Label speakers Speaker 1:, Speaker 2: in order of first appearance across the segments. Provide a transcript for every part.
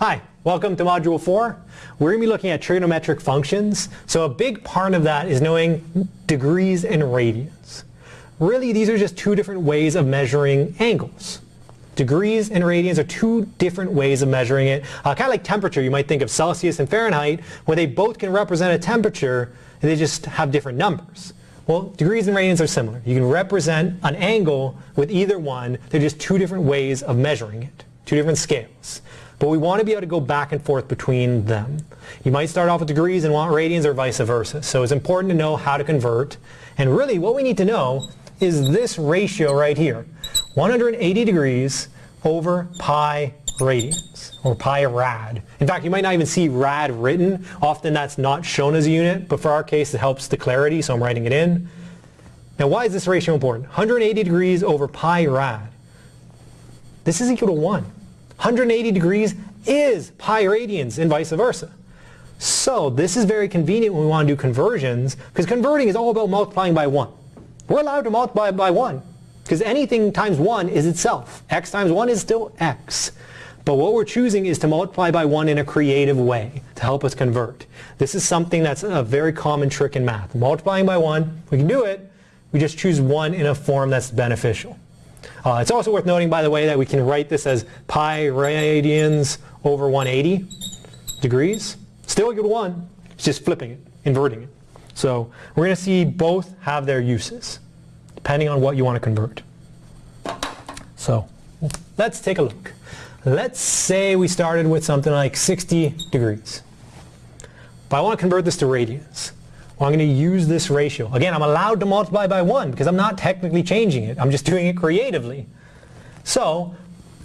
Speaker 1: Hi, welcome to Module 4. We're going to be looking at trigonometric functions. So a big part of that is knowing degrees and radians. Really, these are just two different ways of measuring angles. Degrees and radians are two different ways of measuring it. Uh, kind of like temperature, you might think of Celsius and Fahrenheit, where they both can represent a temperature, and they just have different numbers. Well, degrees and radians are similar. You can represent an angle with either one. They're just two different ways of measuring it, two different scales. But we want to be able to go back and forth between them. You might start off with degrees and want radians or vice versa. So it's important to know how to convert. And really what we need to know is this ratio right here. 180 degrees over pi radians or pi rad. In fact, you might not even see rad written. Often that's not shown as a unit, but for our case it helps the clarity, so I'm writing it in. Now why is this ratio important? 180 degrees over pi rad. This is equal to 1. 180 degrees is pi radians and vice versa. So this is very convenient when we want to do conversions because converting is all about multiplying by 1. We're allowed to multiply by 1 because anything times 1 is itself. x times 1 is still x. But what we're choosing is to multiply by 1 in a creative way to help us convert. This is something that's a very common trick in math. Multiplying by 1, we can do it, we just choose 1 in a form that's beneficial. Uh, it's also worth noting, by the way, that we can write this as pi radians over 180 degrees. Still a good 1. It's just flipping it, inverting it. So we're going to see both have their uses, depending on what you want to convert. So let's take a look. Let's say we started with something like 60 degrees. But I want to convert this to radians. I'm going to use this ratio. Again, I'm allowed to multiply by 1 because I'm not technically changing it. I'm just doing it creatively. So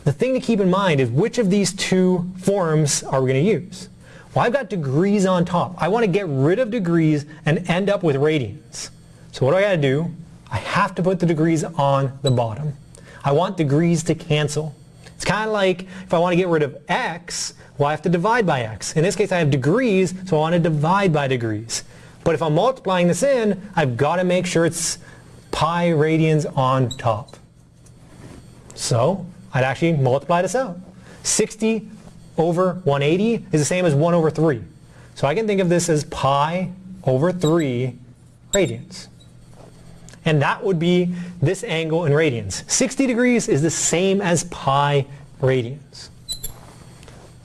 Speaker 1: the thing to keep in mind is which of these two forms are we going to use? Well, I've got degrees on top. I want to get rid of degrees and end up with radians. So what do I got to do? I have to put the degrees on the bottom. I want degrees to cancel. It's kind of like if I want to get rid of x, well I have to divide by x. In this case I have degrees, so I want to divide by degrees. But if I'm multiplying this in, I've got to make sure it's pi radians on top. So I'd actually multiply this out. 60 over 180 is the same as 1 over 3. So I can think of this as pi over 3 radians. And that would be this angle in radians. 60 degrees is the same as pi radians.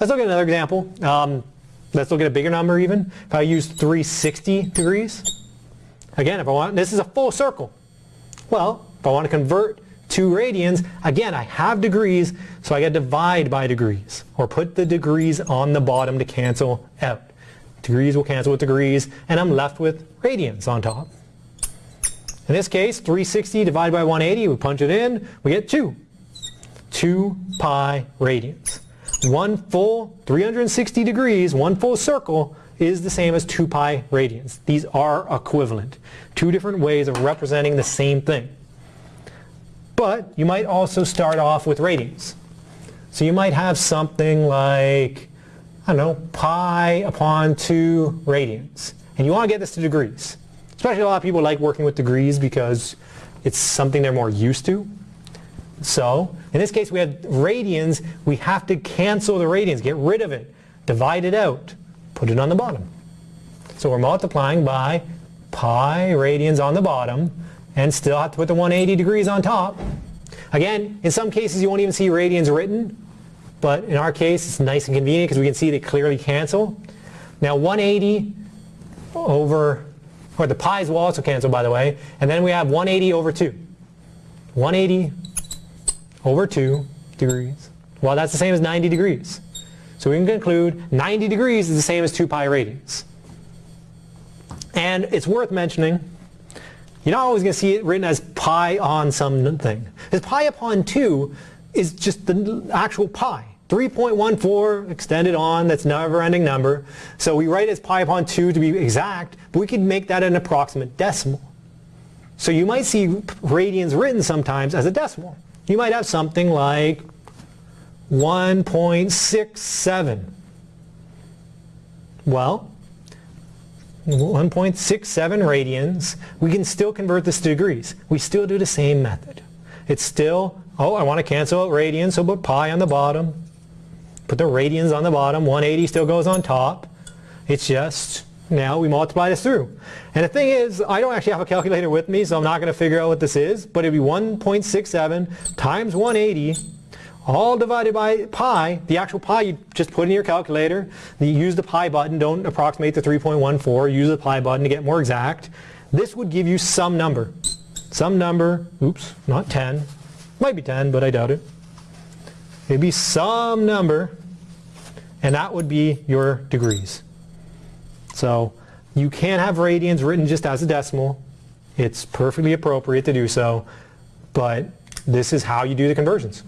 Speaker 1: Let's look at another example. Um, Let's look at a bigger number even. If I use 360 degrees, again, if I want, this is a full circle. Well, if I want to convert to radians, again, I have degrees, so I get divide by degrees, or put the degrees on the bottom to cancel out. Degrees will cancel with degrees, and I'm left with radians on top. In this case, 360 divided by 180, we punch it in, we get 2. 2 pi radians one full 360 degrees, one full circle, is the same as 2 pi radians. These are equivalent. Two different ways of representing the same thing. But you might also start off with radians. So you might have something like, I don't know, pi upon 2 radians. And you want to get this to degrees. Especially a lot of people like working with degrees because it's something they're more used to. So, in this case we have radians, we have to cancel the radians, get rid of it, divide it out, put it on the bottom. So we're multiplying by pi radians on the bottom and still have to put the 180 degrees on top. Again, in some cases you won't even see radians written, but in our case it's nice and convenient because we can see they clearly cancel. Now 180 over, or the pi's will also cancel by the way, and then we have 180 over 2. 180 over 2 degrees. Well, that's the same as 90 degrees. So we can conclude 90 degrees is the same as 2 pi radians. And it's worth mentioning, you're not always going to see it written as pi on something. Because pi upon 2 is just the actual pi. 3.14 extended on, that's never-ending number. So we write it as pi upon 2 to be exact, but we could make that an approximate decimal. So you might see radians written sometimes as a decimal you might have something like 1.67. Well, 1.67 radians, we can still convert this to degrees. We still do the same method. It's still, oh, I want to cancel out radians, so put pi on the bottom. put the radians on the bottom, 180 still goes on top. It's just, now we multiply this through. And the thing is, I don't actually have a calculator with me, so I'm not going to figure out what this is, but it'd be 1.67 times 180 all divided by pi. The actual pi you just put in your calculator. You use the pi button. Don't approximate the 3.14. Use the pi button to get more exact. This would give you some number. Some number, oops, not 10. Might be 10, but I doubt it. It'd be some number, and that would be your degrees. So you can have radians written just as a decimal. It's perfectly appropriate to do so, but this is how you do the conversions.